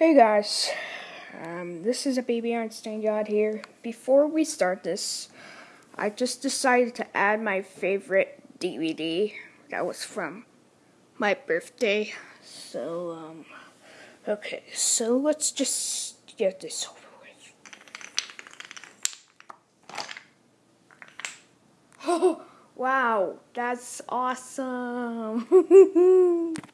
Hey guys, um, this is a baby Einstein God here. Before we start this, I just decided to add my favorite DVD that was from my birthday. So, um, okay, so let's just get this over with. Oh, wow, that's awesome!